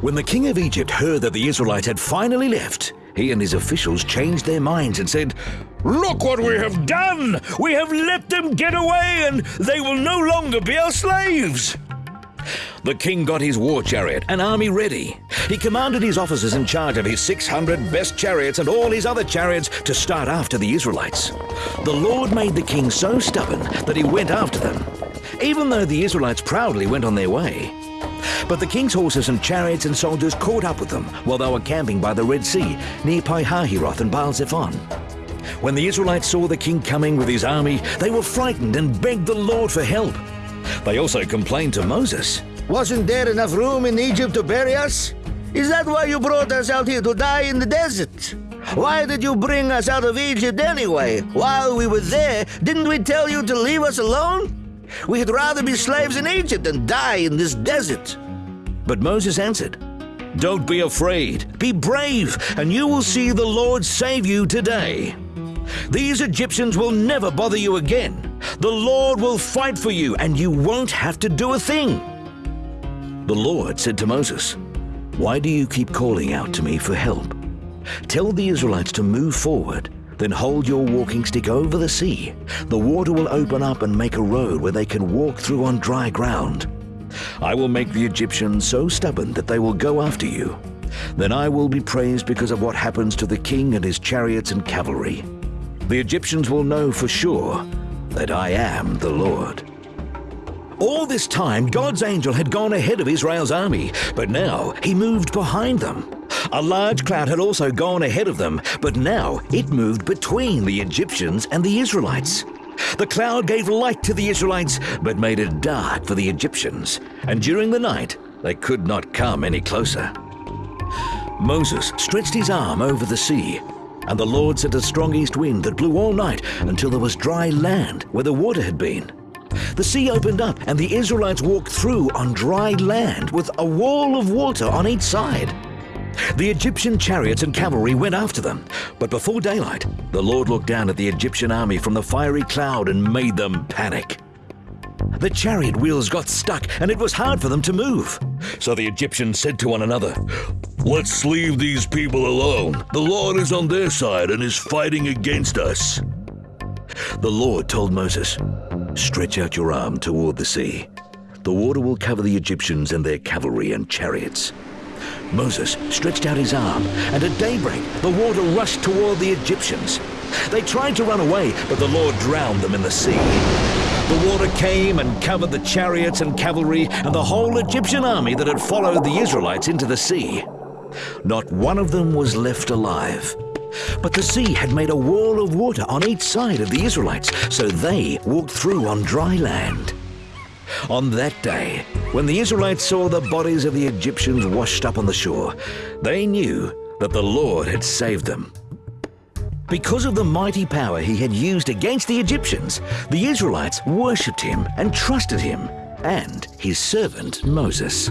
When the king of Egypt heard that the Israelites had finally left, he and his officials changed their minds and said, Look what we have done! We have let them get away and they will no longer be our slaves! The king got his war chariot and army ready. He commanded his officers in charge of his 600 best chariots and all his other chariots to start after the Israelites. The Lord made the king so stubborn that he went after them, even though the Israelites proudly went on their way. But the king's horses and chariots and soldiers caught up with them while they were camping by the Red Sea near Pi-hahiroth and Baal-zephon. When the Israelites saw the king coming with his army, they were frightened and begged the Lord for help. They also complained to Moses. Wasn't there enough room in Egypt to bury us? Is that why you brought us out here to die in the desert? Why did you bring us out of Egypt anyway? While we were there, didn't we tell you to leave us alone? We'd rather be slaves in Egypt than die in this desert. But Moses answered, Don't be afraid, be brave, and you will see the Lord save you today. These Egyptians will never bother you again. The Lord will fight for you, and you won't have to do a thing. The Lord said to Moses, Why do you keep calling out to me for help? Tell the Israelites to move forward, then hold your walking stick over the sea. The water will open up and make a road where they can walk through on dry ground. I will make the Egyptians so stubborn that they will go after you. Then I will be praised because of what happens to the king and his chariots and cavalry. The Egyptians will know for sure that I am the Lord. All this time, God's angel had gone ahead of Israel's army, but now he moved behind them. A large cloud had also gone ahead of them, but now it moved between the Egyptians and the Israelites. The cloud gave light to the Israelites, but made it dark for the Egyptians, and during the night they could not come any closer. Moses stretched his arm over the sea, and the Lord sent a strong east wind that blew all night until there was dry land where the water had been. The sea opened up, and the Israelites walked through on dry land with a wall of water on each side. The Egyptian chariots and cavalry went after them, but before daylight, the Lord looked down at the Egyptian army from the fiery cloud and made them panic. The chariot wheels got stuck and it was hard for them to move. So the Egyptians said to one another, Let's leave these people alone. The Lord is on their side and is fighting against us. The Lord told Moses, Stretch out your arm toward the sea. The water will cover the Egyptians and their cavalry and chariots. Moses stretched out his arm, and at daybreak the water rushed toward the Egyptians. They tried to run away, but the Lord drowned them in the sea. The water came and covered the chariots and cavalry and the whole Egyptian army that had followed the Israelites into the sea. Not one of them was left alive. But the sea had made a wall of water on each side of the Israelites, so they walked through on dry land. On that day, when the Israelites saw the bodies of the Egyptians washed up on the shore, they knew that the Lord had saved them. Because of the mighty power he had used against the Egyptians, the Israelites worshipped him and trusted him and his servant Moses.